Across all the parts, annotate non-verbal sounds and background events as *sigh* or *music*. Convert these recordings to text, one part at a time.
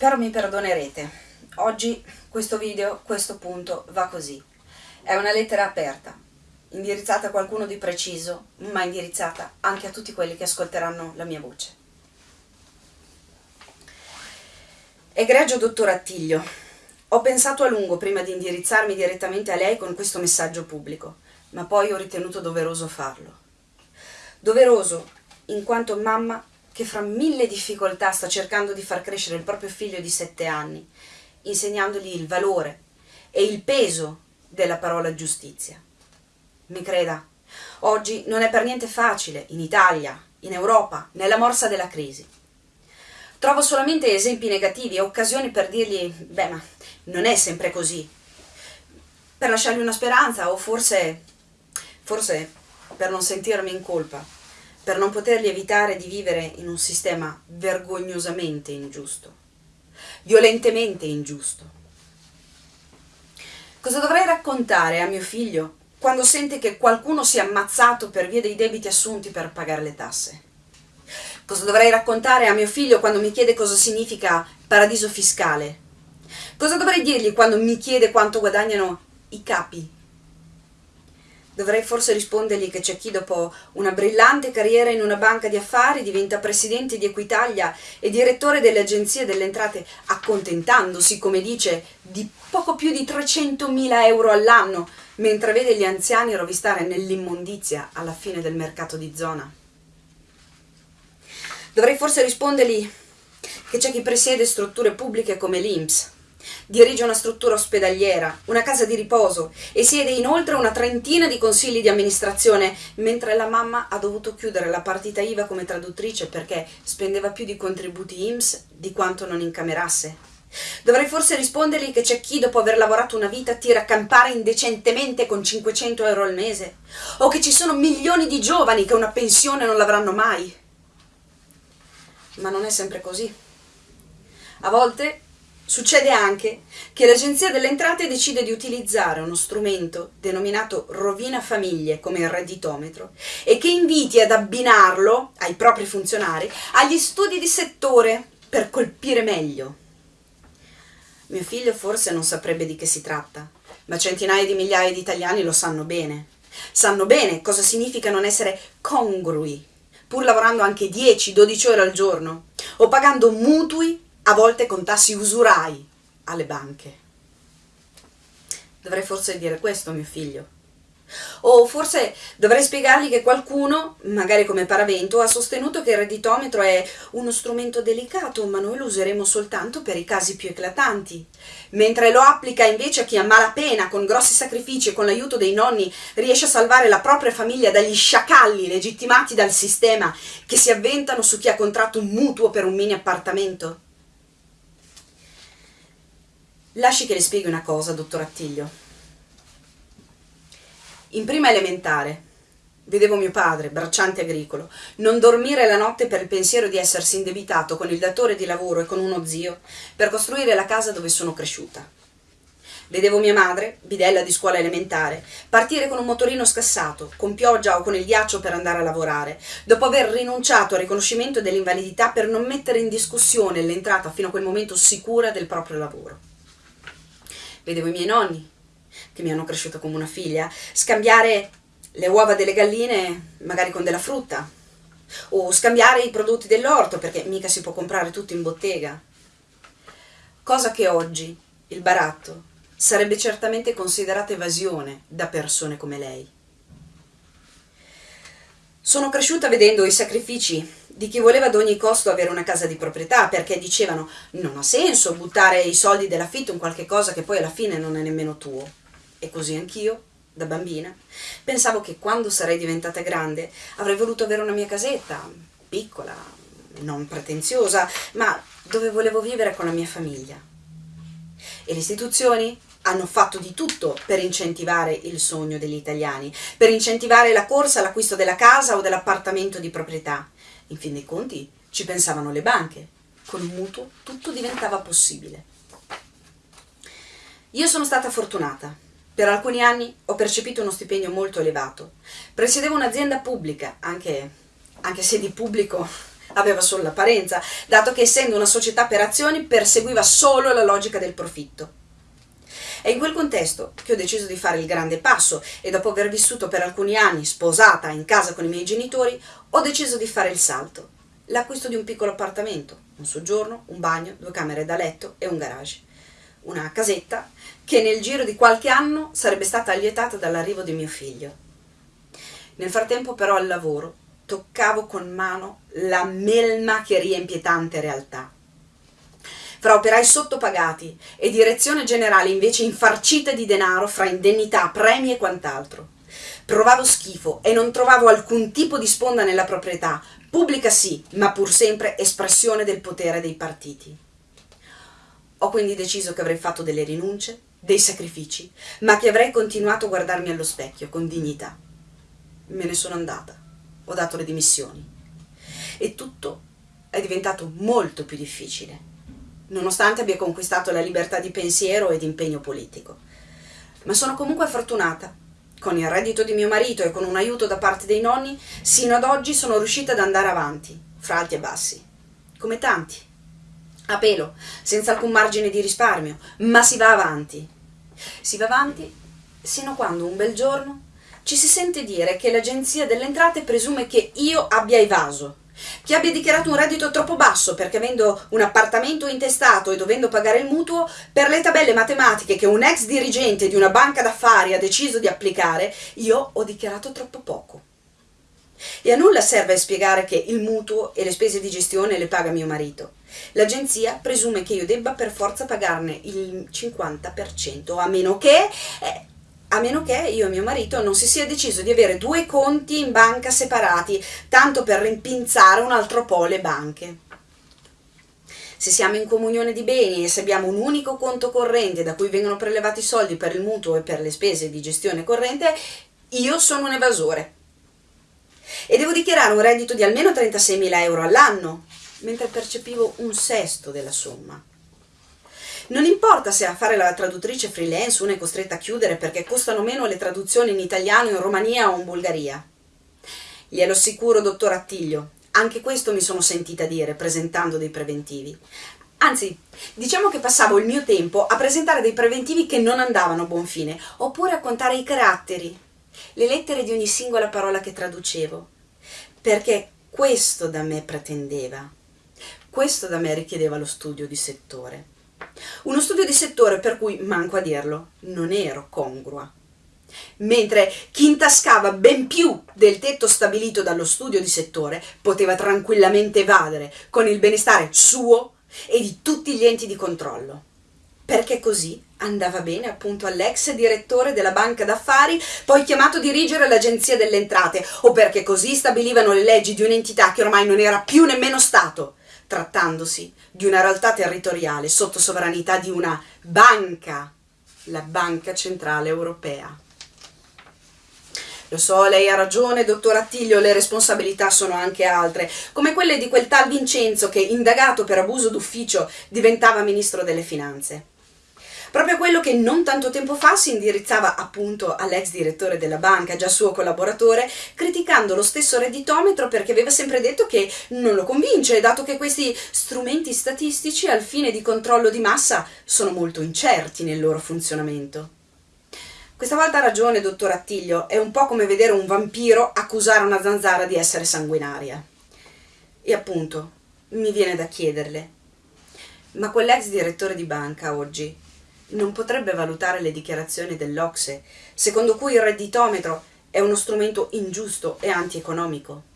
Spero mi perdonerete. Oggi questo video, questo punto, va così. È una lettera aperta, indirizzata a qualcuno di preciso, ma indirizzata anche a tutti quelli che ascolteranno la mia voce. Egregio dottor Attiglio, ho pensato a lungo prima di indirizzarmi direttamente a lei con questo messaggio pubblico, ma poi ho ritenuto doveroso farlo. Doveroso in quanto mamma che fra mille difficoltà sta cercando di far crescere il proprio figlio di sette anni, insegnandogli il valore e il peso della parola giustizia. Mi creda, oggi non è per niente facile in Italia, in Europa, nella morsa della crisi. Trovo solamente esempi negativi e occasioni per dirgli, beh, ma non è sempre così. Per lasciargli una speranza o forse, forse per non sentirmi in colpa per non potergli evitare di vivere in un sistema vergognosamente ingiusto, violentemente ingiusto. Cosa dovrei raccontare a mio figlio quando sente che qualcuno si è ammazzato per via dei debiti assunti per pagare le tasse? Cosa dovrei raccontare a mio figlio quando mi chiede cosa significa paradiso fiscale? Cosa dovrei dirgli quando mi chiede quanto guadagnano i capi Dovrei forse rispondergli che c'è chi dopo una brillante carriera in una banca di affari diventa presidente di Equitalia e direttore delle agenzie delle entrate, accontentandosi, come dice, di poco più di 300.000 euro all'anno, mentre vede gli anziani rovistare nell'immondizia alla fine del mercato di zona. Dovrei forse rispondergli che c'è chi presiede strutture pubbliche come l'INPS, Dirige una struttura ospedaliera, una casa di riposo e siede inoltre una trentina di consigli di amministrazione, mentre la mamma ha dovuto chiudere la partita IVA come traduttrice perché spendeva più di contributi IMSS di quanto non incamerasse. Dovrei forse rispondergli che c'è chi dopo aver lavorato una vita tira a campare indecentemente con 500 euro al mese, o che ci sono milioni di giovani che una pensione non l'avranno mai. Ma non è sempre così. A volte Succede anche che l'Agenzia delle Entrate decide di utilizzare uno strumento denominato rovina famiglie come redditometro e che inviti ad abbinarlo ai propri funzionari agli studi di settore per colpire meglio. Mio figlio forse non saprebbe di che si tratta, ma centinaia di migliaia di italiani lo sanno bene. Sanno bene cosa significa non essere congrui, pur lavorando anche 10-12 ore al giorno, o pagando mutui a volte con tassi usurai alle banche. Dovrei forse dire questo a mio figlio. O forse dovrei spiegargli che qualcuno, magari come paravento, ha sostenuto che il redditometro è uno strumento delicato, ma noi lo useremo soltanto per i casi più eclatanti, mentre lo applica invece a chi a malapena, con grossi sacrifici e con l'aiuto dei nonni, riesce a salvare la propria famiglia dagli sciacalli legittimati dal sistema che si avventano su chi ha contratto un mutuo per un mini appartamento. Lasci che le spieghi una cosa, dottor Attiglio. In prima elementare vedevo mio padre, bracciante agricolo, non dormire la notte per il pensiero di essersi indebitato con il datore di lavoro e con uno zio per costruire la casa dove sono cresciuta. Vedevo mia madre, bidella di scuola elementare, partire con un motorino scassato, con pioggia o con il ghiaccio per andare a lavorare, dopo aver rinunciato al riconoscimento dell'invalidità per non mettere in discussione l'entrata fino a quel momento sicura del proprio lavoro vedevo i miei nonni, che mi hanno cresciuto come una figlia, scambiare le uova delle galline magari con della frutta, o scambiare i prodotti dell'orto, perché mica si può comprare tutto in bottega. Cosa che oggi il baratto sarebbe certamente considerata evasione da persone come lei. Sono cresciuta vedendo i sacrifici di chi voleva ad ogni costo avere una casa di proprietà, perché dicevano non ha senso buttare i soldi dell'affitto in qualche cosa che poi alla fine non è nemmeno tuo. E così anch'io, da bambina, pensavo che quando sarei diventata grande avrei voluto avere una mia casetta, piccola, non pretenziosa, ma dove volevo vivere con la mia famiglia. E le istituzioni hanno fatto di tutto per incentivare il sogno degli italiani, per incentivare la corsa all'acquisto della casa o dell'appartamento di proprietà. In fin dei conti ci pensavano le banche. Un mutuo tutto diventava possibile. Io sono stata fortunata. Per alcuni anni ho percepito uno stipendio molto elevato. Presiedevo un'azienda pubblica, anche, anche se di pubblico *laughs* aveva solo l'apparenza, dato che essendo una società per azioni perseguiva solo la logica del profitto. È in quel contesto che ho deciso di fare il grande passo e dopo aver vissuto per alcuni anni sposata in casa con i miei genitori, ho deciso di fare il salto. L'acquisto di un piccolo appartamento, un soggiorno, un bagno, due camere da letto e un garage. Una casetta che nel giro di qualche anno sarebbe stata allietata dall'arrivo di mio figlio. Nel frattempo però al lavoro toccavo con mano la melma che riempie tante realtà fra operai sottopagati e direzione generale invece infarcita di denaro fra indennità, premi e quant'altro. Provavo schifo e non trovavo alcun tipo di sponda nella proprietà, pubblica sì, ma pur sempre espressione del potere dei partiti. Ho quindi deciso che avrei fatto delle rinunce, dei sacrifici, ma che avrei continuato a guardarmi allo specchio con dignità. Me ne sono andata, ho dato le dimissioni e tutto è diventato molto più difficile nonostante abbia conquistato la libertà di pensiero e di impegno politico. Ma sono comunque fortunata. Con il reddito di mio marito e con un aiuto da parte dei nonni, sino ad oggi sono riuscita ad andare avanti, fra alti e bassi. Come tanti. A pelo, senza alcun margine di risparmio, ma si va avanti. Si va avanti sino a quando un bel giorno ci si sente dire che l'agenzia delle entrate presume che io abbia evaso chi abbia dichiarato un reddito troppo basso perché avendo un appartamento intestato e dovendo pagare il mutuo, per le tabelle matematiche che un ex dirigente di una banca d'affari ha deciso di applicare, io ho dichiarato troppo poco. E a nulla serve spiegare che il mutuo e le spese di gestione le paga mio marito. L'agenzia presume che io debba per forza pagarne il 50%, a meno che eh, a meno che io e mio marito non si sia deciso di avere due conti in banca separati, tanto per rimpinzare un altro po' le banche. Se siamo in comunione di beni e se abbiamo un unico conto corrente da cui vengono prelevati i soldi per il mutuo e per le spese di gestione corrente, io sono un evasore. E devo dichiarare un reddito di almeno 36.000 euro all'anno, mentre percepivo un sesto della somma. Non importa se a fare la traduttrice freelance una è costretta a chiudere perché costano meno le traduzioni in italiano in Romania o in Bulgaria. Glielo assicuro, dottor Attiglio, anche questo mi sono sentita dire presentando dei preventivi. Anzi, diciamo che passavo il mio tempo a presentare dei preventivi che non andavano a buon fine, oppure a contare i caratteri, le lettere di ogni singola parola che traducevo, perché questo da me pretendeva, questo da me richiedeva lo studio di settore. Uno studio di settore per cui, manco a dirlo, non ero congrua. Mentre chi intascava ben più del tetto stabilito dallo studio di settore poteva tranquillamente evadere con il benestare suo e di tutti gli enti di controllo. Perché così andava bene appunto all'ex direttore della banca d'affari, poi chiamato a dirigere l'agenzia delle entrate, o perché così stabilivano le leggi di un'entità che ormai non era più nemmeno Stato, trattandosi di una realtà territoriale sotto sovranità di una banca, la Banca Centrale Europea. Lo so, lei ha ragione, dottor Attilio, le responsabilità sono anche altre, come quelle di quel tal Vincenzo che, indagato per abuso d'ufficio, diventava ministro delle finanze. Proprio quello che non tanto tempo fa si indirizzava appunto all'ex direttore della banca, già suo collaboratore, criticando lo stesso redditometro perché aveva sempre detto che non lo convince, dato che questi strumenti statistici al fine di controllo di massa sono molto incerti nel loro funzionamento. Questa volta ha ragione, dottor Attiglio, è un po' come vedere un vampiro accusare una zanzara di essere sanguinaria. E appunto, mi viene da chiederle, ma quell'ex direttore di banca oggi non potrebbe valutare le dichiarazioni dell'Ocse, secondo cui il redditometro è uno strumento ingiusto e antieconomico.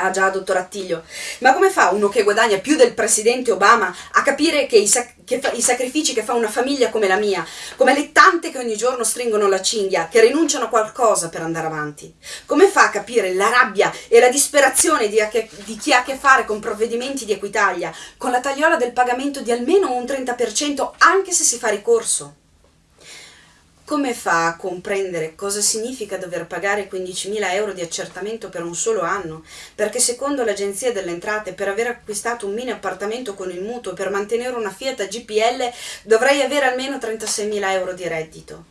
Ah già, dottor Attiglio, ma come fa uno che guadagna più del presidente Obama a capire che i, sac che i, sacrifici che fa una famiglia come la mia, come le tante che ogni giorno stringono la cinghia, che rinunciano a qualcosa per andare avanti? Come fa a capire la rabbia e la disperazione di, di chi ha a che fare con provvedimenti di Equitalia, con la tagliola del pagamento di almeno un 30% anche se si fa ricorso? Come fa a comprendere cosa significa dover pagare 15.000 euro di accertamento per un solo anno? Perché secondo l'Agenzia delle Entrate per aver acquistato un mini appartamento con il mutuo per mantenere una Fiat GPL dovrei avere almeno 36.000 euro di reddito.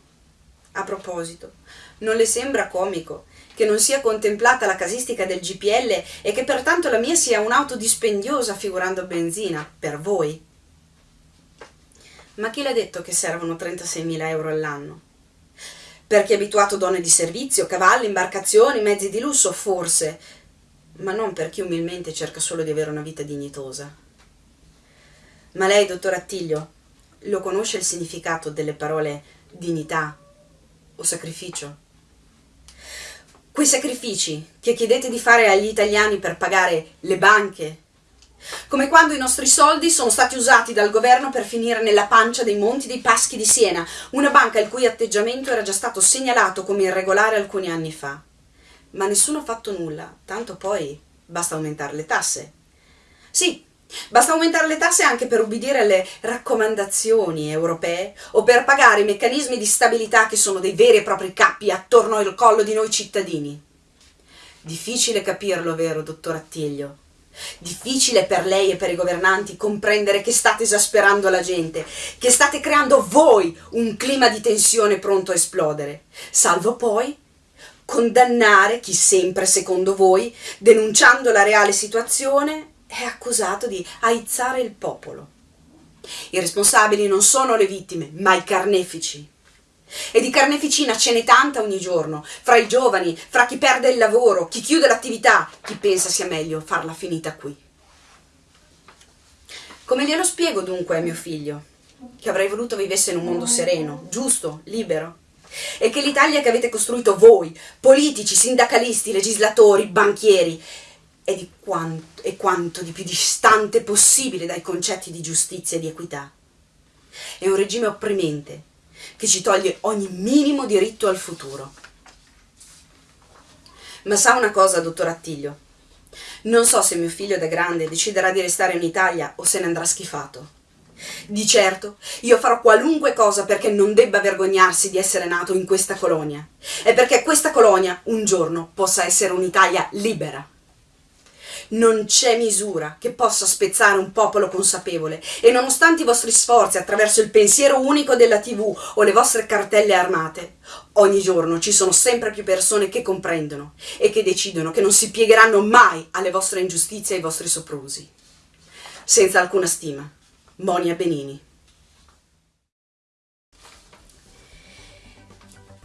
A proposito, non le sembra comico che non sia contemplata la casistica del GPL e che pertanto la mia sia un'auto dispendiosa figurando benzina, per voi. Ma chi l'ha detto che servono 36.000 euro all'anno? Per chi è abituato a donne di servizio, cavalli, imbarcazioni, mezzi di lusso, forse, ma non per chi umilmente cerca solo di avere una vita dignitosa. Ma lei, dottor Attiglio, lo conosce il significato delle parole dignità o sacrificio? Quei sacrifici che chiedete di fare agli italiani per pagare le banche, come quando i nostri soldi sono stati usati dal governo per finire nella pancia dei monti dei Paschi di Siena, una banca il cui atteggiamento era già stato segnalato come irregolare alcuni anni fa. Ma nessuno ha fatto nulla, tanto poi basta aumentare le tasse. Sì, basta aumentare le tasse anche per ubbidire alle raccomandazioni europee o per pagare i meccanismi di stabilità che sono dei veri e propri cappi attorno al collo di noi cittadini. Difficile capirlo, vero, dottor Attiglio? Difficile per lei e per i governanti comprendere che state esasperando la gente, che state creando voi un clima di tensione pronto a esplodere, salvo poi condannare chi sempre, secondo voi, denunciando la reale situazione, è accusato di aizzare il popolo. I responsabili non sono le vittime, ma i carnefici. E di carneficina ce n'è tanta ogni giorno, fra i giovani, fra chi perde il lavoro, chi chiude l'attività, chi pensa sia meglio farla finita qui. Come glielo spiego dunque a mio figlio? Che avrei voluto vivesse in un mondo sereno, giusto, libero? E che l'Italia che avete costruito voi, politici, sindacalisti, legislatori, banchieri, è di quanto, è quanto di più distante possibile dai concetti di giustizia e di equità. È un regime opprimente, che ci toglie ogni minimo diritto al futuro. Ma sa una cosa, dottor Attiglio? Non so se mio figlio da grande deciderà di restare in Italia o se ne andrà schifato. Di certo, io farò qualunque cosa perché non debba vergognarsi di essere nato in questa colonia e perché questa colonia un giorno possa essere un'Italia libera. Non c'è misura che possa spezzare un popolo consapevole e nonostante i vostri sforzi attraverso il pensiero unico della TV o le vostre cartelle armate, ogni giorno ci sono sempre più persone che comprendono e che decidono che non si piegheranno mai alle vostre ingiustizie e ai vostri soprusi. Senza alcuna stima. Monia Benini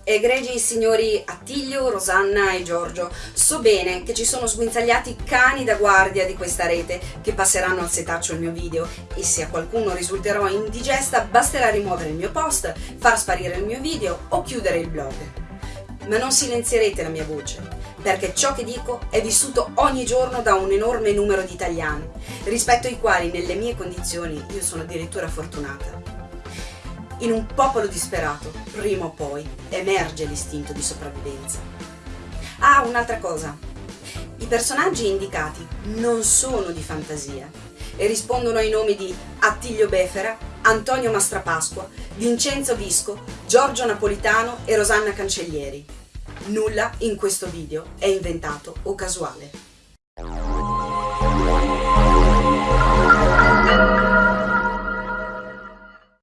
Egregi signori Attilio, Rosanna e Giorgio, so bene che ci sono sguinzagliati cani da guardia di questa rete che passeranno al setaccio il mio video e se a qualcuno risulterò indigesta basterà rimuovere il mio post, far sparire il mio video o chiudere il blog. Ma non silenzierete la mia voce, perché ciò che dico è vissuto ogni giorno da un enorme numero di italiani, rispetto ai quali nelle mie condizioni io sono addirittura fortunata. In un popolo disperato, prima o poi, emerge l'istinto di sopravvivenza. Ah, un'altra cosa. I personaggi indicati non sono di fantasia e rispondono ai nomi di Attilio Befera, Antonio Mastrapasqua, Vincenzo Visco, Giorgio Napolitano e Rosanna Cancellieri. Nulla in questo video è inventato o casuale.